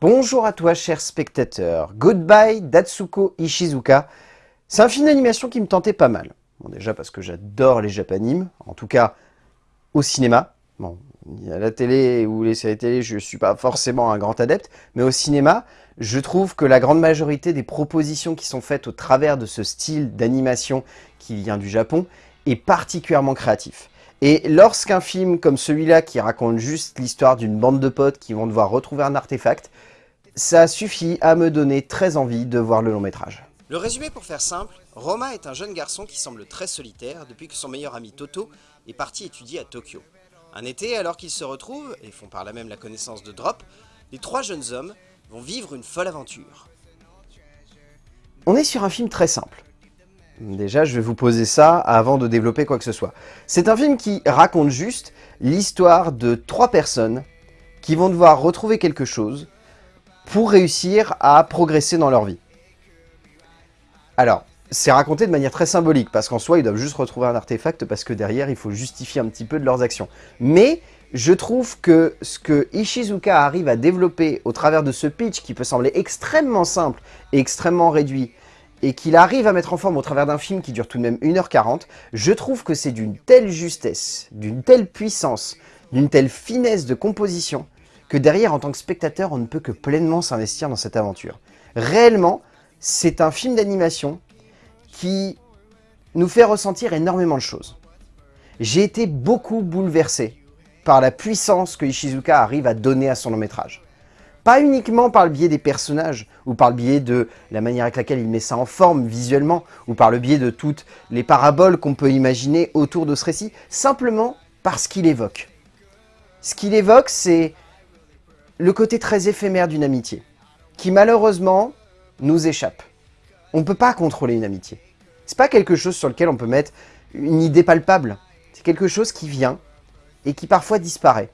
Bonjour à toi, cher spectateur. Goodbye, Datsuko Ishizuka. C'est un film d'animation qui me tentait pas mal. Bon, déjà parce que j'adore les japanimes, en tout cas au cinéma. Bon, à la télé ou les séries télé, je suis pas forcément un grand adepte, mais au cinéma, je trouve que la grande majorité des propositions qui sont faites au travers de ce style d'animation qui vient du Japon est particulièrement créatif. Et lorsqu'un film comme celui-là, qui raconte juste l'histoire d'une bande de potes qui vont devoir retrouver un artefact, ça suffit à me donner très envie de voir le long métrage. Le résumé pour faire simple, Roma est un jeune garçon qui semble très solitaire depuis que son meilleur ami Toto est parti étudier à Tokyo. Un été, alors qu'ils se retrouvent, et font par là même la connaissance de Drop, les trois jeunes hommes vont vivre une folle aventure. On est sur un film très simple. Déjà, je vais vous poser ça avant de développer quoi que ce soit. C'est un film qui raconte juste l'histoire de trois personnes qui vont devoir retrouver quelque chose pour réussir à progresser dans leur vie. Alors, c'est raconté de manière très symbolique, parce qu'en soi, ils doivent juste retrouver un artefact, parce que derrière, il faut justifier un petit peu de leurs actions. Mais, je trouve que ce que Ishizuka arrive à développer au travers de ce pitch, qui peut sembler extrêmement simple et extrêmement réduit, et qu'il arrive à mettre en forme au travers d'un film qui dure tout de même 1h40, je trouve que c'est d'une telle justesse, d'une telle puissance, d'une telle finesse de composition, que derrière, en tant que spectateur, on ne peut que pleinement s'investir dans cette aventure. Réellement, c'est un film d'animation qui nous fait ressentir énormément de choses. J'ai été beaucoup bouleversé par la puissance que Ishizuka arrive à donner à son long métrage. Pas uniquement par le biais des personnages, ou par le biais de la manière avec laquelle il met ça en forme visuellement, ou par le biais de toutes les paraboles qu'on peut imaginer autour de ce récit, simplement parce qu'il évoque. Ce qu'il évoque, c'est le côté très éphémère d'une amitié, qui malheureusement nous échappe. On ne peut pas contrôler une amitié. C'est pas quelque chose sur lequel on peut mettre une idée palpable. C'est quelque chose qui vient et qui parfois disparaît.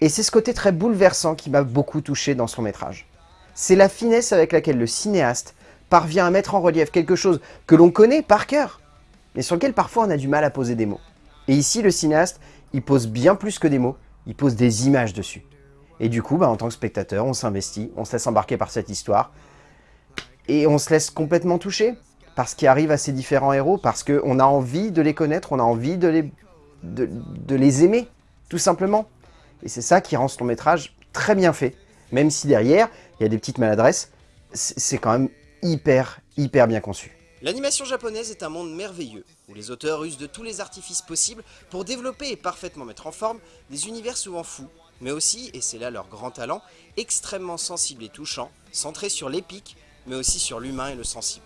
Et c'est ce côté très bouleversant qui m'a beaucoup touché dans son métrage. C'est la finesse avec laquelle le cinéaste parvient à mettre en relief quelque chose que l'on connaît par cœur, mais sur lequel parfois on a du mal à poser des mots. Et ici, le cinéaste, il pose bien plus que des mots, il pose des images dessus. Et du coup, bah, en tant que spectateur, on s'investit, on se laisse embarquer par cette histoire, et on se laisse complètement toucher par ce qui arrive à ces différents héros, parce qu'on a envie de les connaître, on a envie de les, de, les aimer, tout simplement. Et c'est ça qui rend long métrage très bien fait, même si derrière, il y a des petites maladresses, c'est quand même hyper, hyper bien conçu. L'animation japonaise est un monde merveilleux, où les auteurs usent de tous les artifices possibles pour développer et parfaitement mettre en forme des univers souvent fous, mais aussi, et c'est là leur grand talent, extrêmement sensible et touchant, centré sur l'épique, mais aussi sur l'humain et le sensible.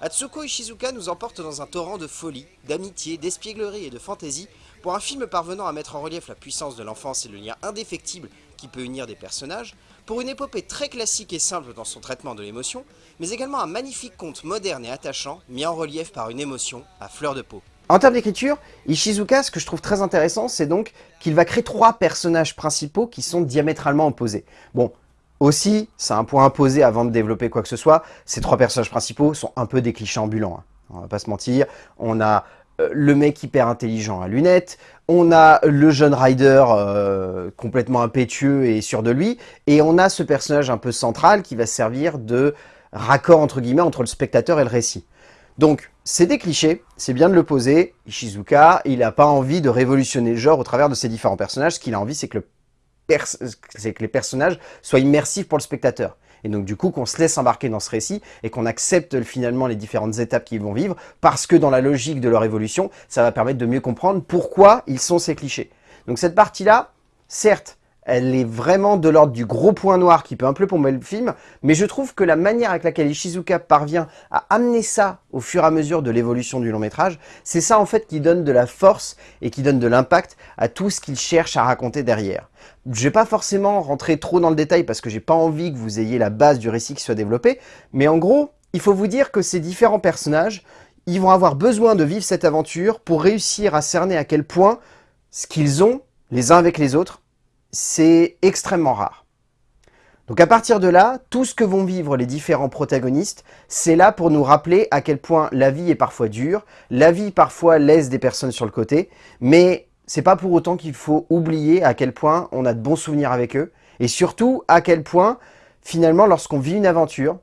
Atsuko Ishizuka nous emporte dans un torrent de folie, d'amitié, d'espièglerie et de fantaisie pour un film parvenant à mettre en relief la puissance de l'enfance et le lien indéfectible qui peut unir des personnages, pour une épopée très classique et simple dans son traitement de l'émotion, mais également un magnifique conte moderne et attachant, mis en relief par une émotion à fleur de peau. En termes d'écriture, Ishizuka, ce que je trouve très intéressant, c'est donc qu'il va créer trois personnages principaux qui sont diamétralement opposés. Bon, aussi, c'est un point imposé avant de développer quoi que ce soit, ces trois personnages principaux sont un peu des clichés ambulants, hein. on va pas se mentir. On a le mec hyper intelligent à lunettes, on a le jeune rider euh, complètement impétueux et sûr de lui, et on a ce personnage un peu central qui va servir de raccord entre guillemets entre le spectateur et le récit. Donc, c'est des clichés, c'est bien de le poser. Ishizuka, il n'a pas envie de révolutionner le genre au travers de ses différents personnages. Ce qu'il a envie, c'est que, les personnages soient immersifs pour le spectateur. Et donc du coup qu'on se laisse embarquer dans ce récit et qu'on accepte finalement les différentes étapes qu'ils vont vivre parce que dans la logique de leur évolution, ça va permettre de mieux comprendre pourquoi ils sont ces clichés. Donc cette partie-là, certes, elle est vraiment de l'ordre du gros point noir qui peut un peu plomber le film, mais je trouve que la manière avec laquelle Ishizuka parvient à amener ça au fur et à mesure de l'évolution du long métrage, c'est ça en fait qui donne de la force et qui donne de l'impact à tout ce qu'il cherche à raconter derrière. Je vais pas forcément rentrer trop dans le détail parce que j'ai pas envie que vous ayez la base du récit qui soit développé, mais en gros, il faut vous dire que ces différents personnages, ils vont avoir besoin de vivre cette aventure pour réussir à cerner à quel point ce qu'ils ont, les uns avec les autres, c'est extrêmement rare. Donc à partir de là, tout ce que vont vivre les différents protagonistes, c'est là pour nous rappeler à quel point la vie est parfois dure, la vie parfois laisse des personnes sur le côté, mais c'est pas pour autant qu'il faut oublier à quel point on a de bons souvenirs avec eux, Et surtout, à quel point, finalement, lorsqu'on vit une aventure,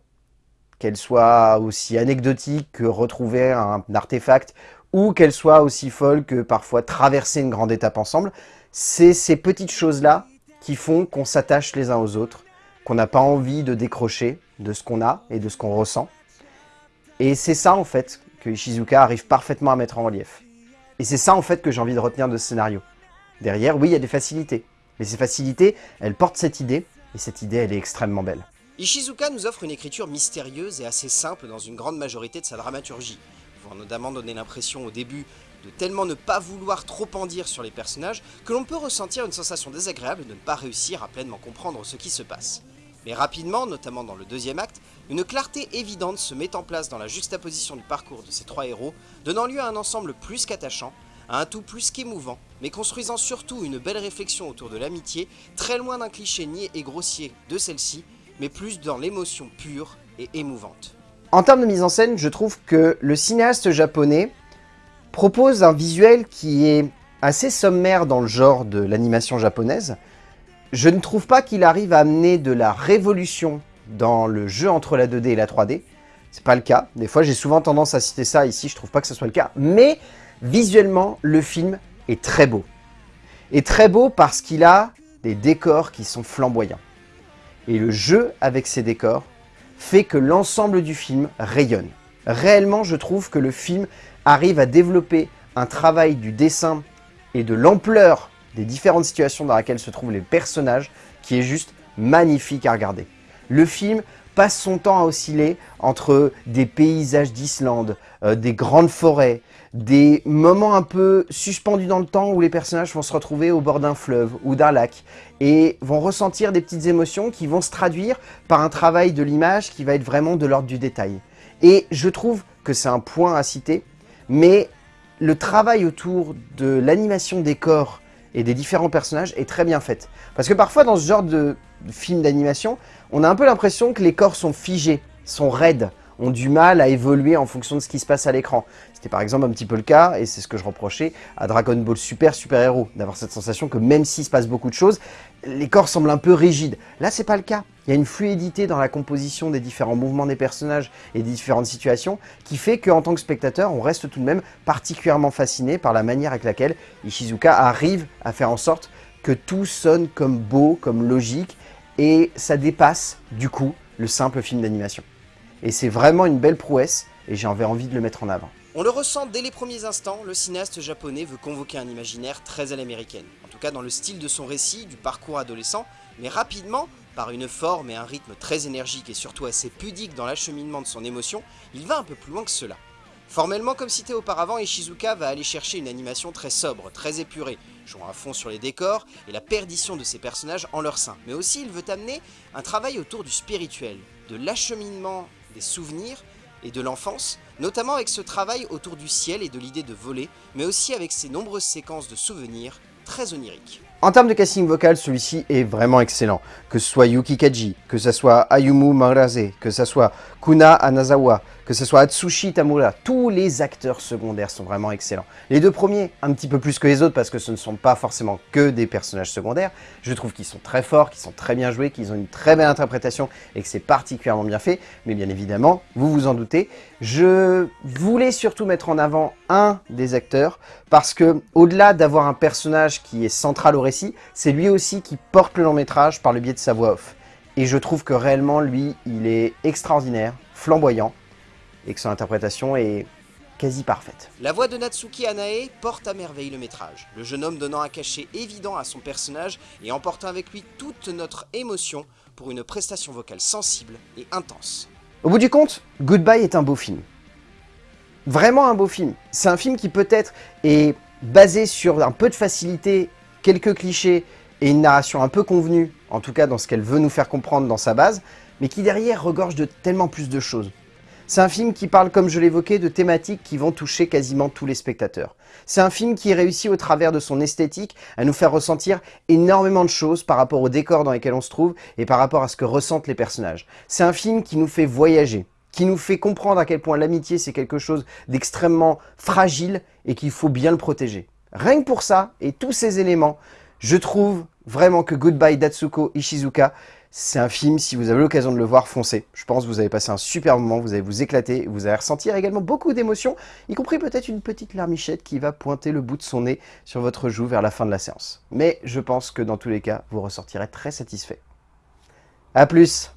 qu'elle soit aussi anecdotique que retrouver un artefact, ou qu'elle soit aussi folle que parfois traverser une grande étape ensemble, c'est ces petites choses-là qui font qu'on s'attache les uns aux autres, qu'on n'a pas envie de décrocher de ce qu'on a et de ce qu'on ressent. Et c'est ça, en fait, que Ishizuka arrive parfaitement à mettre en relief. Et c'est ça, en fait, que j'ai envie de retenir de ce scénario. Derrière, oui, il y a des facilités. Mais ces facilités, elles portent cette idée, et cette idée, elle est extrêmement belle. Ishizuka nous offre une écriture mystérieuse et assez simple dans une grande majorité de sa dramaturgie, pouvant notamment donner l'impression au début tellement ne pas vouloir trop en dire sur les personnages que l'on peut ressentir une sensation désagréable de ne pas réussir à pleinement comprendre ce qui se passe. Mais rapidement, notamment dans le deuxième acte, une clarté évidente se met en place dans la juxtaposition du parcours de ces trois héros, donnant lieu à un ensemble plus qu'attachant, à un tout plus qu'émouvant, mais construisant surtout une belle réflexion autour de l'amitié, très loin d'un cliché niais et grossier de celle-ci, mais plus dans l'émotion pure et émouvante. En termes de mise en scène, je trouve que le cinéaste japonais propose un visuel qui est assez sommaire dans le genre de l'animation japonaise. Je ne trouve pas qu'il arrive à amener de la révolution dans le jeu entre la 2D et la 3D. C'est pas le cas. Des fois, j'ai souvent tendance à citer ça. Ici, je trouve pas que ce soit le cas. Mais visuellement, le film est très beau. Et très beau parce qu'il a des décors qui sont flamboyants. Et le jeu avec ces décors fait que l'ensemble du film rayonne. Réellement, je trouve que le film arrive à développer un travail du dessin et de l'ampleur des différentes situations dans lesquelles se trouvent les personnages qui est juste magnifique à regarder. Le film passe son temps à osciller entre des paysages d'Islande, euh, des grandes forêts, des moments un peu suspendus dans le temps où les personnages vont se retrouver au bord d'un fleuve ou d'un lac et vont ressentir des petites émotions qui vont se traduire par un travail de l'image qui va être vraiment de l'ordre du détail. Et je trouve que c'est un point à citer, mais le travail autour de l'animation des corps et des différents personnages est très bien fait. Parce que parfois dans ce genre de film d'animation, on a un peu l'impression que les corps sont figés, sont raides, ont du mal à évoluer en fonction de ce qui se passe à l'écran. C'était par exemple un petit peu le cas, et c'est ce que je reprochais à Dragon Ball Super Super Hero, d'avoir cette sensation que même s'il se passe beaucoup de choses, les corps semblent un peu rigides. Là, c'est pas le cas. Il y a une fluidité dans la composition des différents mouvements des personnages et des différentes situations qui fait qu'en tant que spectateur, on reste tout de même particulièrement fasciné par la manière avec laquelle Ishizuka arrive à faire en sorte que tout sonne comme beau, comme logique, et ça dépasse, du coup, le simple film d'animation. Et c'est vraiment une belle prouesse, et j'avais envie de le mettre en avant. On le ressent dès les premiers instants, le cinéaste japonais veut convoquer un imaginaire très à l'américaine, en tout cas dans le style de son récit, du parcours adolescent, mais rapidement, par une forme et un rythme très énergique et surtout assez pudique dans l'acheminement de son émotion, il va un peu plus loin que cela. Formellement, comme cité auparavant, Ishizuka va aller chercher une animation très sobre, très épurée, jouant à fond sur les décors et la perdition de ses personnages en leur sein. Mais aussi, il veut amener un travail autour du spirituel, de l'acheminement des souvenirs et de l'enfance, notamment avec ce travail autour du ciel et de l'idée de voler, mais aussi avec ses nombreuses séquences de souvenirs très oniriques. En termes de casting vocal, celui-ci est vraiment excellent. Que ce soit Yuki Kaji, que ce soit Ayumu Marase, que ce soit Kuna Anazawa, que ce soit Atsushi Tamura, tous les acteurs secondaires sont vraiment excellents. Les deux premiers, un petit peu plus que les autres parce que ce ne sont pas forcément que des personnages secondaires, je trouve qu'ils sont très forts, qu'ils sont très bien joués, qu'ils ont une très belle interprétation et que c'est particulièrement bien fait. Mais bien évidemment, vous vous en doutez, je voulais surtout mettre en avant un des acteurs parce que au-delà d'avoir un personnage qui est central au récit, c'est lui aussi qui porte le long métrage par le biais de sa voix off. Et je trouve que réellement, lui, il est extraordinaire, flamboyant, et que son interprétation est quasi parfaite. La voix de Natsuki Anae porte à merveille le métrage, le jeune homme donnant un cachet évident à son personnage et emportant avec lui toute notre émotion pour une prestation vocale sensible et intense. Au bout du compte, Goodbye est un beau film. Vraiment un beau film. C'est un film qui peut-être est basé sur un peu de facilité, quelques clichés et une narration un peu convenue, en tout cas dans ce qu'elle veut nous faire comprendre dans sa base, mais qui derrière regorge de tellement plus de choses. C'est un film qui parle, comme je l'évoquais, de thématiques qui vont toucher quasiment tous les spectateurs. C'est un film qui réussit au travers de son esthétique à nous faire ressentir énormément de choses par rapport au décor dans lesquels on se trouve et par rapport à ce que ressentent les personnages. C'est un film qui nous fait voyager, qui nous fait comprendre à quel point l'amitié c'est quelque chose d'extrêmement fragile et qu'il faut bien le protéger. Rien que pour ça, et tous ces éléments, je trouve vraiment que Goodbye Datsuko Ishizuka, c'est un film, si vous avez l'occasion de le voir, foncez. Je pense que vous avez passé un super moment, vous allez vous éclater, vous allez ressentir également beaucoup d'émotions, y compris peut-être une petite larmichette qui va pointer le bout de son nez sur votre joue vers la fin de la séance. Mais je pense que dans tous les cas, vous ressortirez très satisfait. A plus